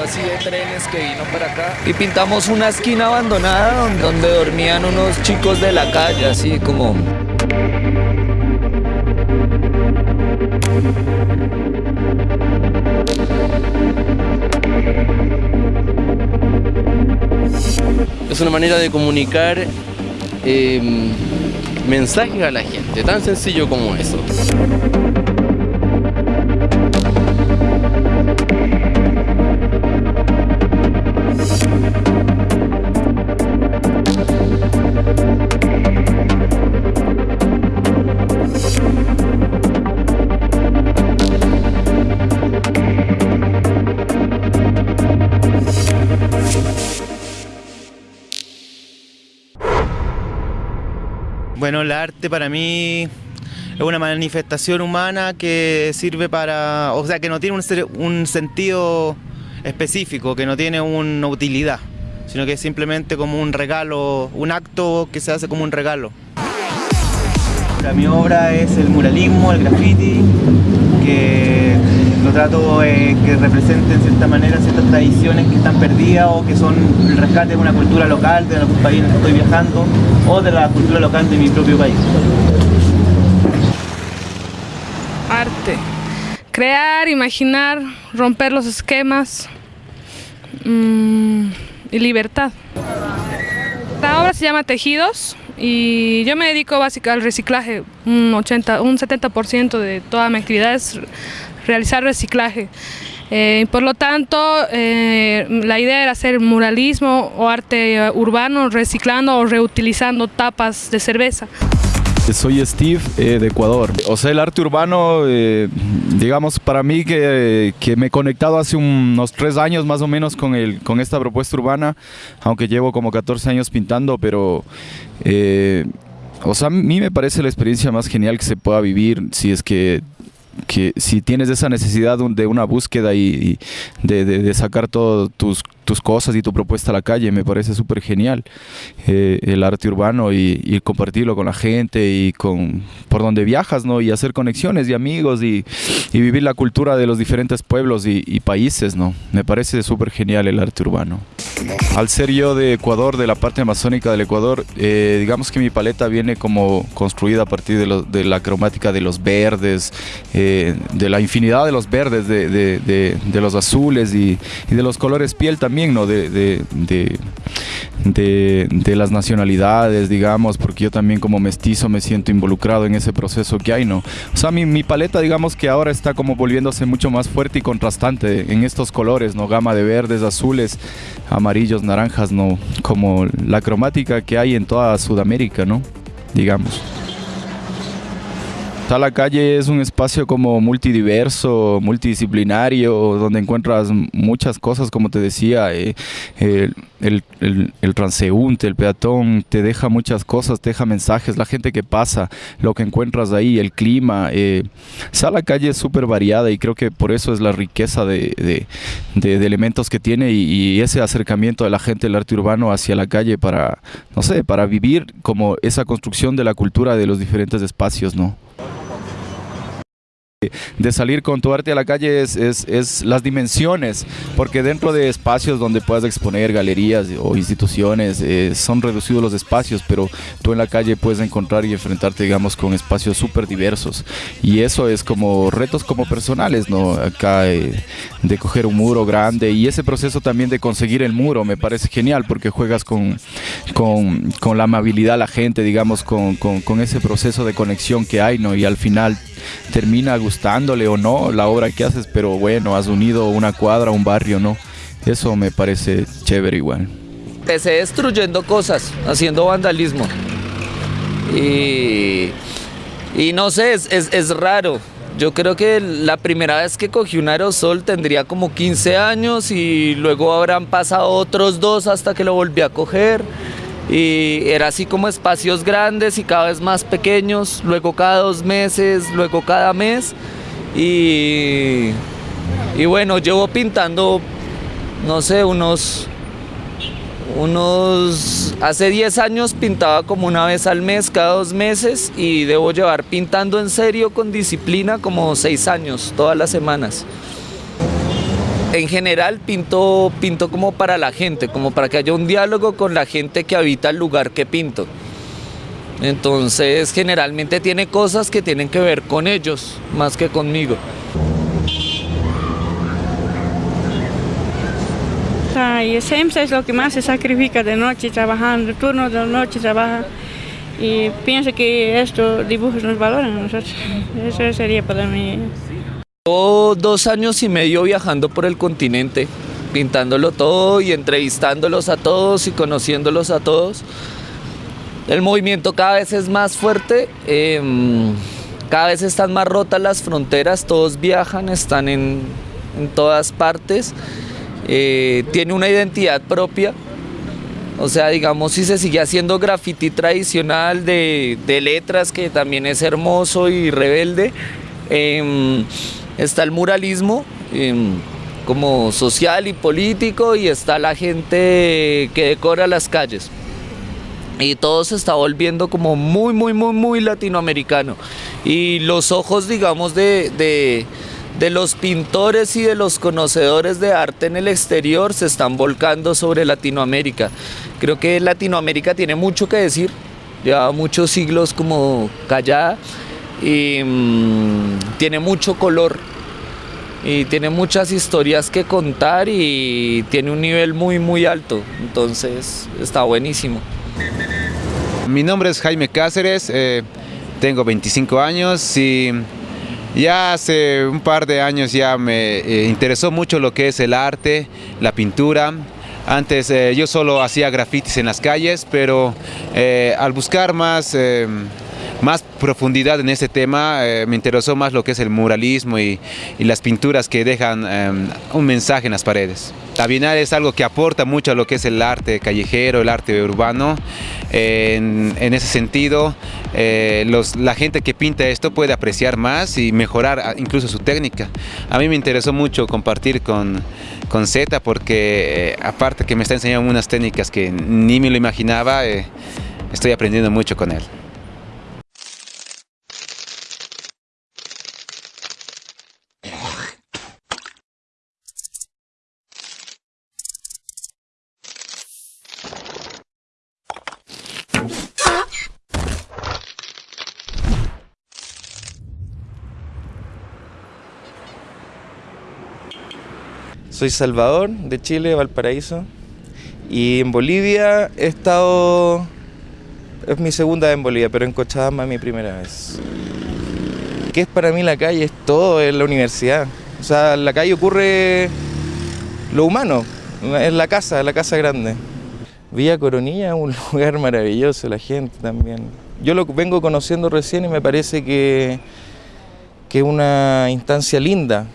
así de trenes que vino para acá. Y pintamos una esquina abandonada donde, dormían unos chicos de la calle, así como... Es una manera de comunicar eh, mensajes a la gente, tan sencillo como eso. Bueno, el arte para mí es una manifestación humana que sirve para, o sea, que no tiene un, un sentido específico, que no tiene una utilidad, sino que es simplemente como un regalo, un acto que se hace como un regalo. Para mi obra es el muralismo, el graffiti, que lo trato eh, que represente en cierta manera ciertas tradiciones que están perdidas o que son el rescate de una cultura local de algún país en el que estoy viajando o de la cultura local de mi propio país. Arte. Crear, imaginar, romper los esquemas mm, y libertad. La obra se llama Tejidos y yo me dedico básicamente al reciclaje. Un, 80, un 70% de toda mi actividad es realizar reciclaje. Eh, por lo tanto, eh, la idea era hacer muralismo o arte eh, urbano reciclando o reutilizando tapas de cerveza. Soy Steve eh, de Ecuador. O sea, el arte urbano, eh, digamos, para mí que, que me he conectado hace unos tres años más o menos con, el, con esta propuesta urbana, aunque llevo como 14 años pintando, pero... eh, o sea, a mí me parece la experiencia más genial que se pueda vivir si es que que si tienes esa necesidad de un- de una búsqueda y, y de, de- de sacar todas tus, tus cosas y tu propuesta a la calle, me parece súper genial eh, el arte urbano y, compartirlo con la gente y con por donde viajas, ¿no? Y hacer conexiones y amigos y, vivir la cultura de los diferentes pueblos y, países, ¿no? Me parece súper genial el arte urbano. Al ser yo de Ecuador, de la parte amazónica del Ecuador, eh, digamos que mi paleta viene como construida a partir de, lo- de la cromática de los verdes, eh, de la infinidad de los verdes, de, de- los azules y de los colores piel también, ¿no? De, de- de- de- de las nacionalidades, digamos, porque yo también como mestizo me siento involucrado en ese proceso que hay, ¿no? O sea, mi, mi paleta, digamos que ahora está como volviéndose mucho más fuerte y contrastante en estos colores, ¿no? Gama de verdes, azules, amarillos, naranjas, ¿no? Como la cromática que hay en toda Sudamérica, ¿no? Digamos. Está la calle es un espacio como multidiverso, multidisciplinario, donde encuentras muchas cosas, como te decía, eh, el, el- el- transeúnte, el peatón, te deja muchas cosas, te deja mensajes, la gente que pasa, lo que encuentras ahí, el clima. Eh, la calle es súper variada y creo que por eso es la riqueza de, de- de- de elementos que tiene y, y ese acercamiento de la gente del arte urbano hacia la calle para, no sé, para vivir como esa construcción de la cultura de los diferentes espacios, ¿no? De salir con tu arte a la calle es, es- es las dimensiones, porque dentro de espacios donde puedas exponer galerías o instituciones, eh, son reducidos los espacios, pero tú en la calle puedes encontrar y enfrentarte, digamos, con espacios súper diversos. Y eso es como retos como personales, ¿no? Acá eh, de coger un muro grande y ese proceso también de conseguir el muro me parece genial porque juegas con, con, con la amabilidad la gente, digamos, con, con- ese proceso de conexión que hay, ¿no? Y al final termina gustándole o no la obra que haces, pero bueno, has unido una cuadra, un barrio, ¿no? Eso me parece chévere igual. Empecé destruyendo cosas, haciendo vandalismo. Y, y no sé, es- es raro. Yo creo que la primera vez que cogí un aerosol tendría como 15 años y luego habrán pasado otros dos hasta que lo volví a coger. Y era así como espacios grandes y cada vez más pequeños, luego cada dos meses, luego cada mes. Y, y bueno, llevo pintando, no sé, unos unos hace 10 años pintaba como una vez al mes, cada dos meses y debo llevar pintando en serio con disciplina como 6 años, todas las semanas. en general pinto, pinto como para la gente, como para que haya un diálogo con la gente que habita el lugar que pinto. Entonces generalmente tiene cosas que tienen que ver con ellos, más que conmigo. Y siempre es lo que más se sacrifica de noche trabajando, turno de noche trabaja y pienso que estos dibujos nos valoran a nosotros. Eso sería para mí. Llevo dos años y medio viajando por el continente, pintándolo todo y entrevistándolos a todos y conociéndolos a todos. El movimiento cada vez es más fuerte, em, cada vez están más rotas las fronteras, todos viajan, están en, en todas partes, eh, tiene una identidad propia. O sea, digamos, si se sigue haciendo graffiti tradicional de, letras, que también es hermoso y rebelde, em, está el muralismo em, como social y político y está la gente que decora las calles. Y todo se está volviendo como muy, muy, muy, muy latinoamericano. Y los ojos, digamos, de, de los pintores y de los conocedores de arte en el exterior se están volcando sobre Latinoamérica. Creo que Latinoamérica tiene mucho que decir, lleva muchos siglos como callada y mmm, tiene mucho color y tiene muchas historias que contar y tiene un nivel muy muy alto, entonces está buenísimo. Mi nombre es Jaime Cáceres, eh, tengo 25 años y ya hace un par de años ya me eh, interesó mucho lo que es el arte, la pintura. Antes eh, yo solo hacía grafitis en las calles, pero eh, al buscar más más profundidad en este tema, me interesó más lo que es el muralismo y, las pinturas que dejan un mensaje en las paredes. La Bienal es algo que aporta mucho a lo que es el arte callejero, el arte urbano. En, ese sentido, eh, la gente que pinta esto puede apreciar más y mejorar incluso su técnica. A mí me interesó mucho compartir con, con Z porque aparte que me está enseñando unas técnicas que ni me lo imaginaba, estoy aprendiendo mucho con él. Soy Salvador, de Chile, Valparaíso. Y en Bolivia he estado... Es mi segunda vez en Bolivia, pero en Cochabamba es mi primera vez. ¿Qué es para mí la calle? Es todo, es la universidad. O sea, en la calle ocurre lo humano, es la casa, la casa grande. Villa Coronilla un lugar maravilloso, la gente también. Yo lo vengo conociendo recién y me parece que es una instancia linda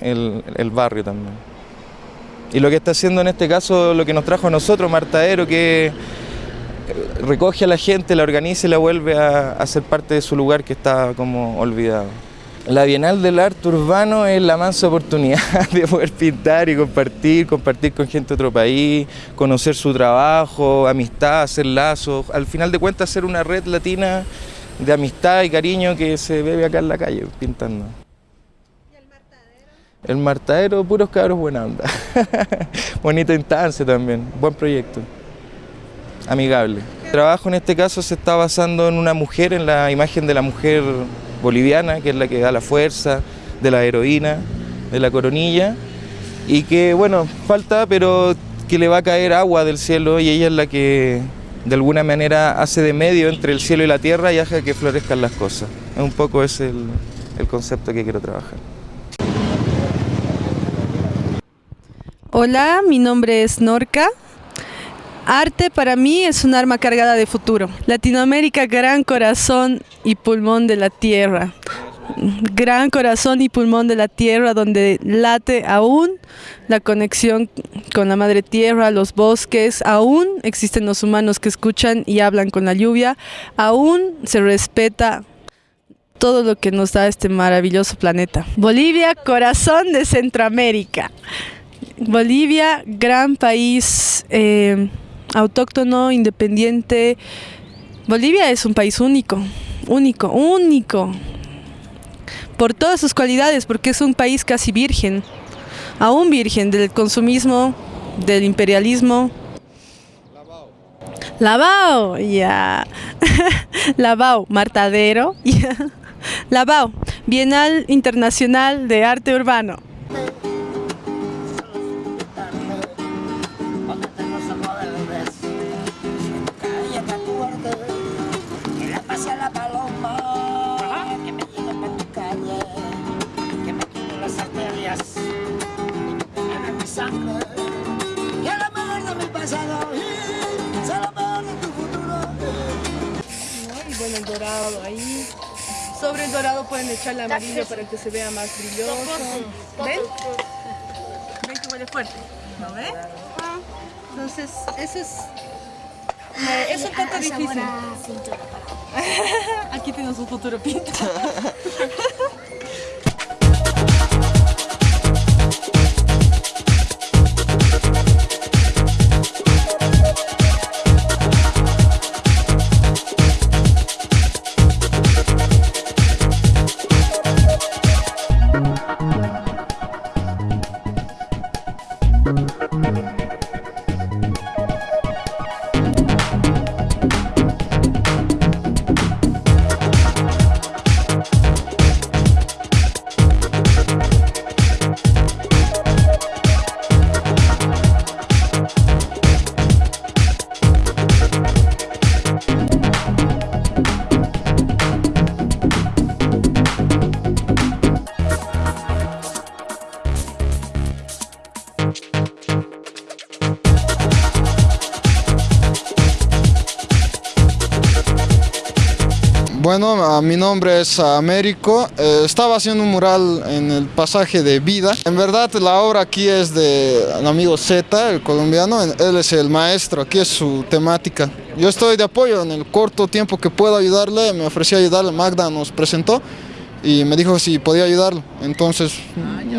el, el barrio también. Y lo que está haciendo en este caso, lo que nos trajo a nosotros, Martadero, que recoge a la gente, la organiza y la vuelve a, ser parte de su lugar que está como olvidado. La Bienal del Arte Urbano es la mansa oportunidad de poder pintar y compartir, compartir con gente de otro país, conocer su trabajo, amistad, hacer lazos, al final de cuentas ser una red latina de amistad y cariño que se bebe acá en la calle pintando. El martadero, puros cabros buena onda. Bonita instancia también, buen proyecto. Amigable. El trabajo en este caso se está basando en una mujer, en la imagen de la mujer boliviana, que es la que da la fuerza, de la heroína, de la coronilla. Y que, bueno, falta, pero que le va a caer agua del cielo y ella es la que de alguna manera hace de medio entre el cielo y la tierra y hace que florezcan las cosas. Un poco es el, el concepto que quiero trabajar. Hola, mi nombre es Norca. Arte para mí es un arma cargada de futuro. Latinoamérica, gran corazón y pulmón de la tierra. Gran corazón y pulmón de la tierra donde late aún la conexión con la madre tierra, los bosques, aún existen los humanos que escuchan y hablan con la lluvia, aún se respeta todo lo que nos da este maravilloso planeta. Bolivia, corazón de Centroamérica. Bolivia, gran país eh, autóctono, independiente. Bolivia es un país único, único, único. Por todas sus cualidades, porque es un país casi virgen. aún virgen del consumismo, del imperialismo. Lavao, ya. Lavao, Martadero, ya. Lavao, Bienal Internacional de Arte Urbano. Sobre el dorado pueden echarle amarillo para que se vea más brilloso. ¿Ven? ¿Ven que huele fuerte? ¿No ven? Entonces, eso es... eh, Es un poco difícil. Aquí tenemos un futuro pinta. Bueno, mi nombre es Américo. Eh, estaba haciendo un mural en el pasaje de Vida. En verdad, la obra aquí es de el amigo Z, el colombiano. Él es el maestro, aquí es su temática. Yo estoy de apoyo en el corto tiempo que puedo ayudarle. Me ofrecí a ayudarle, Magda nos presentó y me dijo si podía ayudarlo. Entonces,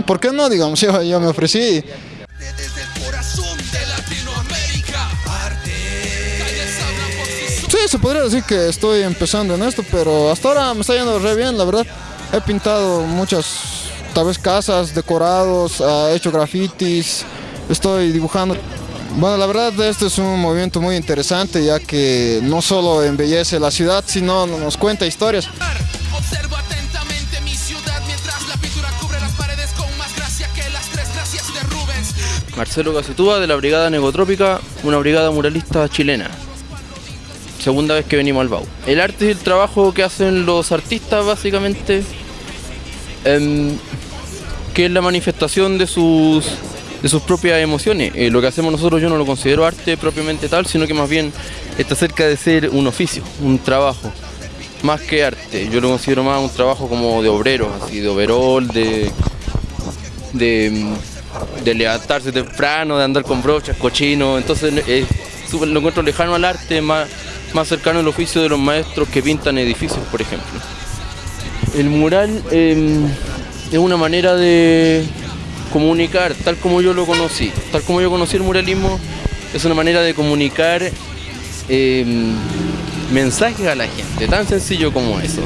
¿por qué no? Digamos, yo, me ofrecí. Se podría decir que estoy empezando en esto, pero hasta ahora me está yendo re bien, la verdad. He pintado muchas, tal vez casas, decorados, ah, he hecho grafitis, estoy dibujando. Bueno, la verdad este es un movimiento muy interesante ya que no solo embellece la ciudad, sino nos cuenta historias. Observo atentamente mi ciudad mientras la pintura cubre las paredes con más gracia que las tres gracias de Rubens. Marcelo Gacetúa de la Brigada Negotrópica, una brigada muralista chilena. Segunda vez que venimos al BAU. El arte es el trabajo que hacen los artistas básicamente, que es la manifestación de sus, de sus propias emociones. Eh, lo que hacemos nosotros yo no lo considero arte propiamente tal, sino que más bien está cerca de ser un oficio, un trabajo, más que arte. Yo lo considero más un trabajo como de obreros, así de overol, de, de, de levantarse temprano, de andar con brochas, cochinos. Entonces eh, lo encuentro lejano al arte, más, más cercano al oficio de los maestros que pintan edificios, por ejemplo. El mural eh, es una manera de comunicar, tal como yo lo conocí, tal como yo conocí el muralismo, es una manera de comunicar eh, mensajes a la gente, tan sencillo como eso.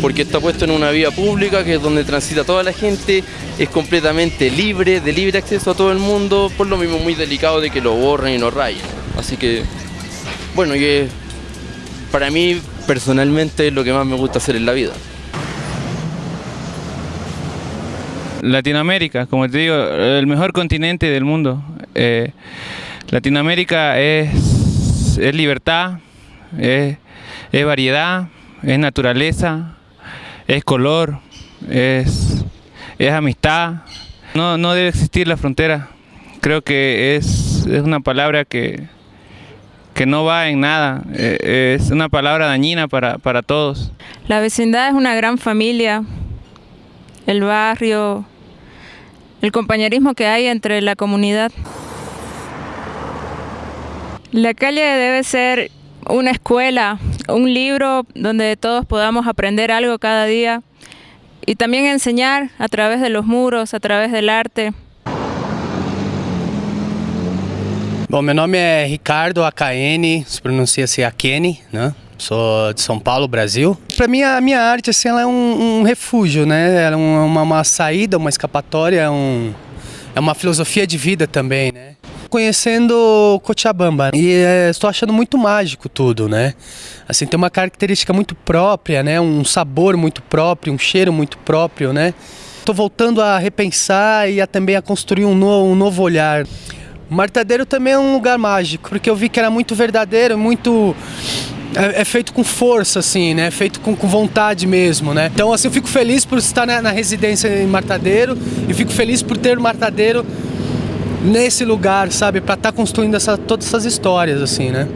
Porque está puesto en una vía pública que es donde transita toda la gente, es completamente libre, de libre acceso a todo el mundo, por lo mismo muy delicado de que lo borren y lo rayen. Así que, bueno, y para mí personalmente es lo que más me gusta hacer en la vida. Latinoamérica, como te digo, el mejor continente del mundo. Eh, Latinoamérica es, es libertad, es, es variedad, es naturaleza, es color, es, es amistad. No, no debe existir la frontera. Creo que es, es una palabra que, que no va en nada. Eh, es una palabra dañina para, para todos. La vecindad es una gran familia, el barrio, el compañerismo que hay entre la comunidad. La calle debe ser una escuela, un libro donde todos podamos aprender algo cada día y también enseñar a través de los muros, a través del arte. Bom, meu nome é Ricardo AKN, se pronuncia-se Akene, né? Sou de São Paulo, Brasil. Para mim, a minha arte assim, ela é um, um refúgio, né? É uma, uma saída, uma escapatória, é um, é uma filosofia de vida também, né? Conhecendo Cochabamba e é, estou achando muito mágico tudo, né? Assim, tem uma característica muito própria, né? Um sabor muito próprio, um cheiro muito próprio, né? Estou voltando a repensar e a, também a construir um, no, um novo olhar. Martadeiro também é um lugar mágico, porque eu vi que era muito verdadeiro, muito é, é, feito com força, assim, né? É feito com, com, vontade mesmo, né? Então, assim, eu fico feliz por estar na, na residência em Martadeiro e fico feliz por ter o Martadeiro nesse lugar, sabe? Para estar tá construindo essa, todas essas histórias, assim, né?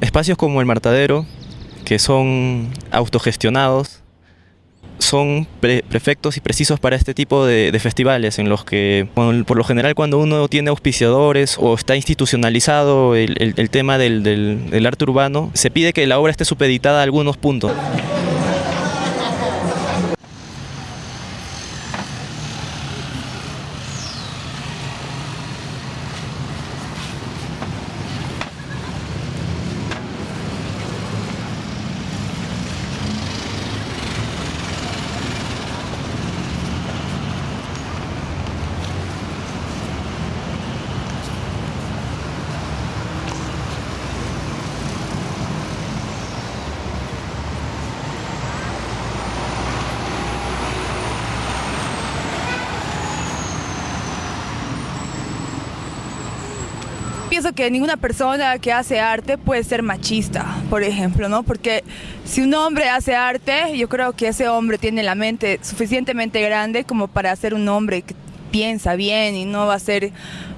Espacios como el Martadero, que son autogestionados, son perfectos y precisos para este tipo de, festivales en los que por lo general cuando uno tiene auspiciadores o está institucionalizado el, tema del, arte urbano, se pide que la obra esté supeditada a algunos puntos. Que ninguna persona que hace arte puede ser machista, por ejemplo, ¿no? Porque si un hombre hace arte, yo creo que ese hombre tiene la mente suficientemente grande como para ser un hombre que piensa bien y no va a ser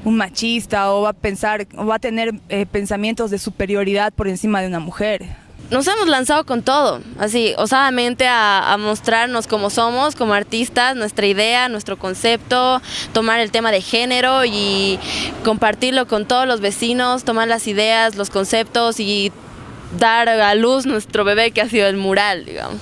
un machista o va a pensar o va a tener eh, pensamientos de superioridad por encima de una mujer nos hemos lanzado con todo, así, osadamente a, mostrarnos como somos, como artistas, nuestra idea, nuestro concepto, tomar el tema de género y compartirlo con todos los vecinos, tomar las ideas, los conceptos y dar a luz nuestro bebé que ha sido el mural, digamos.